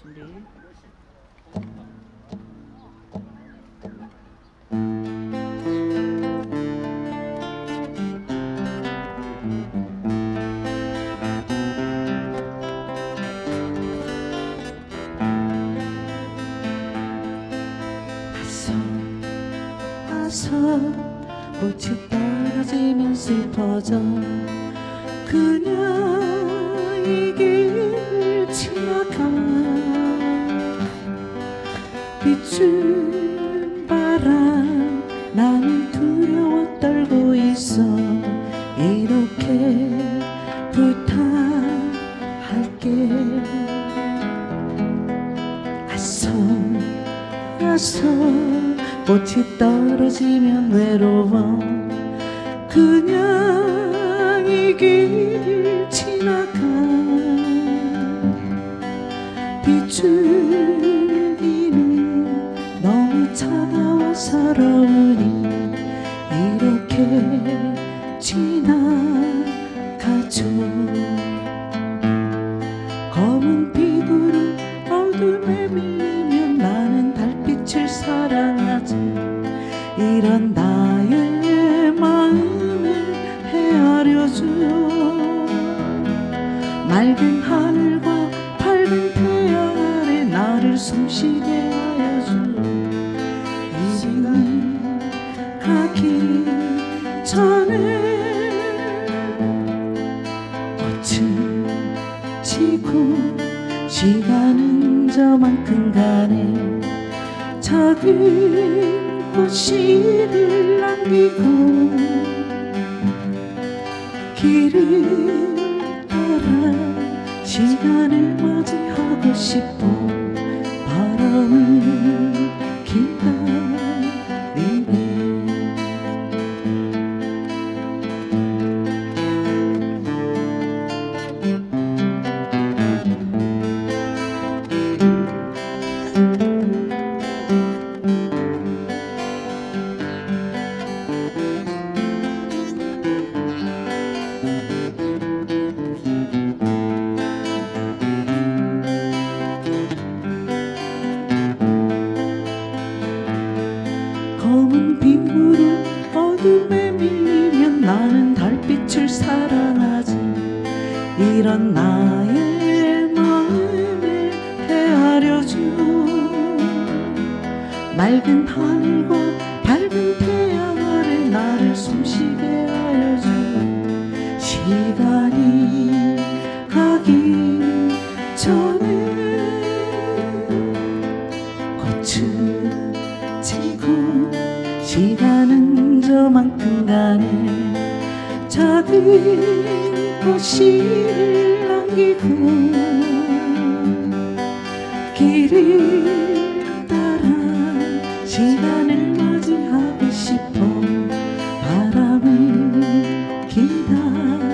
준비. 꽃이 떨어지면 슬퍼져 이길 비춘 바람 나는 두려워 떨고 있어. 이렇게 부탁할게. 꽃이 떨어지면 외로워. 그냥 이 길을 지나가. 비줄 서러우니 이렇게 지나가죠. 검은 피부로 어둠에 밀리면 나는 달빛을 사랑하지. 이런 나의 마음을 헤아려줘. 맑은 하늘과 밝은 태양 아래 나를 숨쉬게 전에 꽃은 지고 시간은 저만큼 가네. 작은 꽃씨를 남기고 길을 따라 시간을 맞이하고 싶어. 바람을 검은 빗물은 어둠에 밀리면 나는 달빛을 사랑하지. 이런 나의 마음을 헤아려줘 맑은 하늘과 밝은 태양 아래 나를 숨쉬게 작은 꽃씨를 남기고 길을 따라 시간을 맞이하고 싶어 바람을 기다